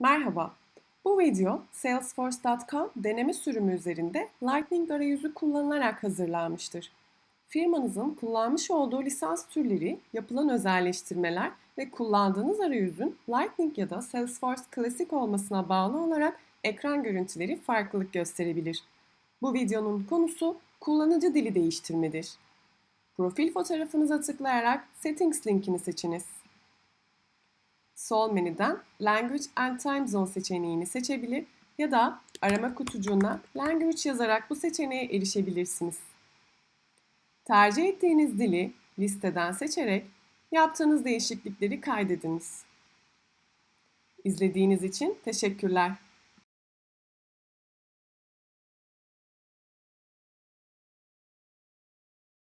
Merhaba, bu video Salesforce.com deneme sürümü üzerinde Lightning arayüzü kullanılarak hazırlanmıştır. Firmanızın kullanmış olduğu lisans türleri, yapılan özelleştirmeler ve kullandığınız arayüzün Lightning ya da Salesforce Classic olmasına bağlı olarak ekran görüntüleri farklılık gösterebilir. Bu videonun konusu kullanıcı dili değiştirmedir. Profil fotoğrafınıza tıklayarak Settings linkini seçiniz. Sol menüden Language and Time Zone seçeneğini seçebilir ya da arama kutucuğuna Language yazarak bu seçeneğe erişebilirsiniz. Tercih ettiğiniz dili listeden seçerek yaptığınız değişiklikleri kaydediniz. İzlediğiniz için teşekkürler.